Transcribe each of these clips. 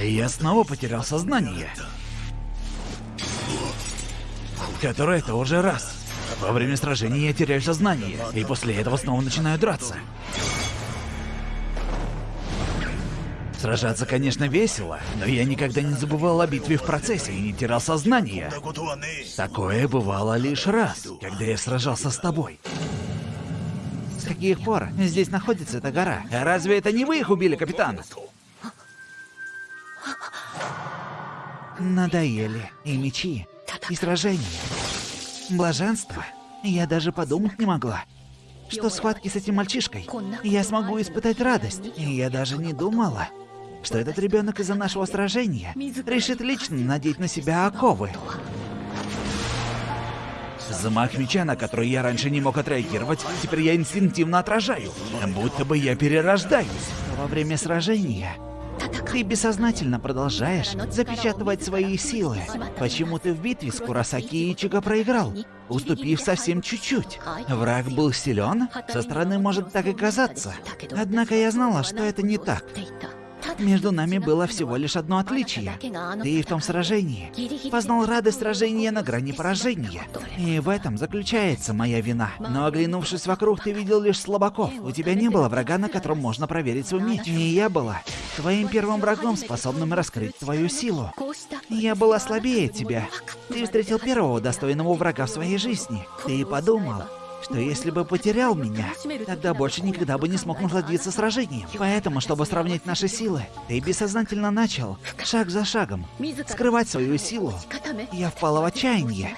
Я снова потерял сознание. Который это уже раз. Во время сражения я теряю сознание, и после этого снова начинаю драться. Сражаться, конечно, весело, но я никогда не забывал о битве в процессе и не терял сознание. Такое бывало лишь раз, когда я сражался с тобой. С каких пор здесь находится эта гора? А разве это не вы их убили, капитан? Надоели и мечи, и сражения. Блаженство. Я даже подумать не могла, что схватки с этим мальчишкой я смогу испытать радость. И я даже не думала, что этот ребенок из-за нашего сражения решит лично надеть на себя оковы. Замах меча, на который я раньше не мог отреагировать, теперь я инстинктивно отражаю. Будто бы я перерождаюсь. Во время сражения ты бессознательно продолжаешь запечатывать свои силы. Почему ты в битве с Курасаки Ичиго проиграл, уступив совсем чуть-чуть? Враг был силен? Со стороны может так и казаться. Однако я знала, что это не так. Между нами было всего лишь одно отличие. Ты в том сражении познал радость сражения на грани поражения. И в этом заключается моя вина. Но оглянувшись вокруг, ты видел лишь слабаков. У тебя не было врага, на котором можно проверить свой меч. И я была твоим первым врагом, способным раскрыть твою силу. Я была слабее тебя. Ты встретил первого достойного врага в своей жизни. Ты подумал, что если бы потерял меня, тогда больше никогда бы не смог насладиться сражением. Поэтому, чтобы сравнять наши силы, ты бессознательно начал, шаг за шагом, скрывать свою силу. Я впала в отчаяние.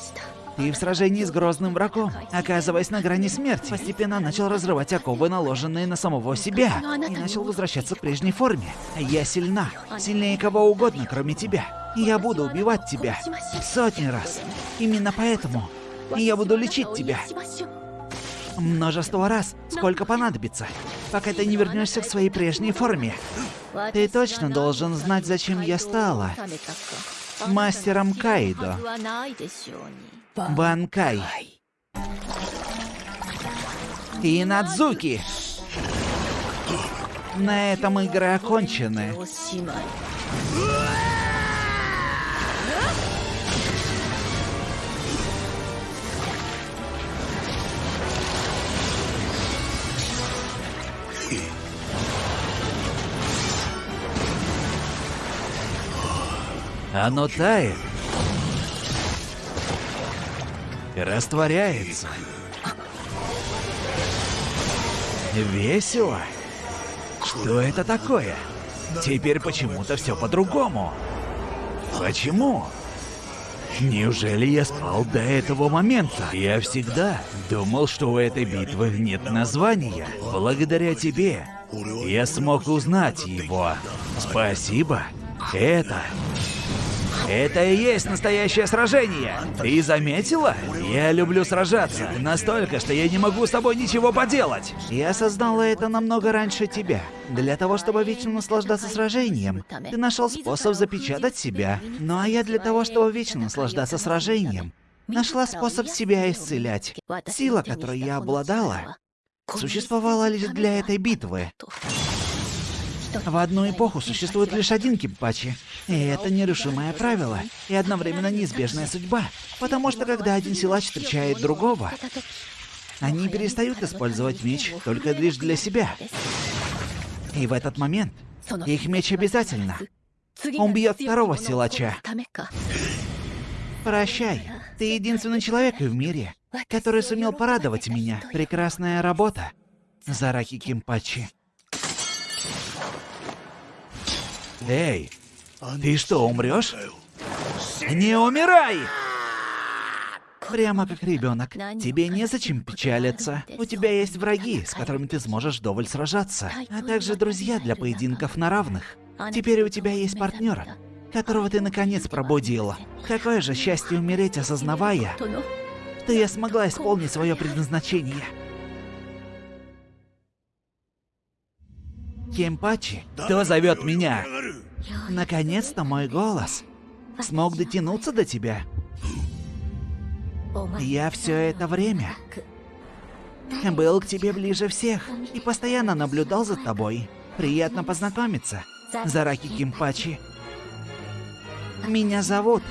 Ты в сражении с грозным врагом, оказываясь на грани смерти, постепенно начал разрывать оковы, наложенные на самого себя, и начал возвращаться к прежней форме. Я сильна, сильнее кого угодно, кроме тебя. Я буду убивать тебя сотни раз. Именно поэтому я буду лечить тебя. Множество раз, сколько понадобится, пока ты не вернешься к своей прежней форме. Ты точно должен знать, зачем я стала мастером Кайдо. Банкай. И Надзуки. На этом игры окончены. Оно тает. Растворяется. Весело. Что это такое? Теперь почему-то все по-другому. Почему? Неужели я спал до этого момента? Я всегда думал, что у этой битвы нет названия. Благодаря тебе я смог узнать его. Спасибо. Это это и есть настоящее сражение. Ты заметила? Я люблю сражаться. Настолько, что я не могу с тобой ничего поделать. Я осознала это намного раньше тебя. Для того, чтобы вечно наслаждаться сражением, ты нашел способ запечатать себя. Ну а я для того, чтобы вечно наслаждаться сражением, нашла способ себя исцелять. Сила, которой я обладала, существовала лишь для этой битвы. В одну эпоху существует лишь один кимпачи. И это нерушимое правило. И одновременно неизбежная судьба. Потому что когда один силач встречает другого, они перестают использовать меч только лишь для себя. И в этот момент их меч обязательно убьет второго силача. Прощай. Ты единственный человек в мире, который сумел порадовать меня. Прекрасная работа, Зараки Кимпачи. Эй, ты что, умрешь? Не умирай! Прямо как ребенок. Тебе незачем печалиться. У тебя есть враги, с которыми ты сможешь вдоволь сражаться, а также друзья для поединков на равных. Теперь у тебя есть партнер, которого ты наконец пробудила. Какое же счастье умереть, осознавая, что я смогла исполнить свое предназначение. Кемпачи, кто зовет меня? Наконец-то мой голос смог дотянуться до тебя. Я все это время был к тебе ближе всех и постоянно наблюдал за тобой. Приятно познакомиться, Зараки Кимпачи. Меня зовут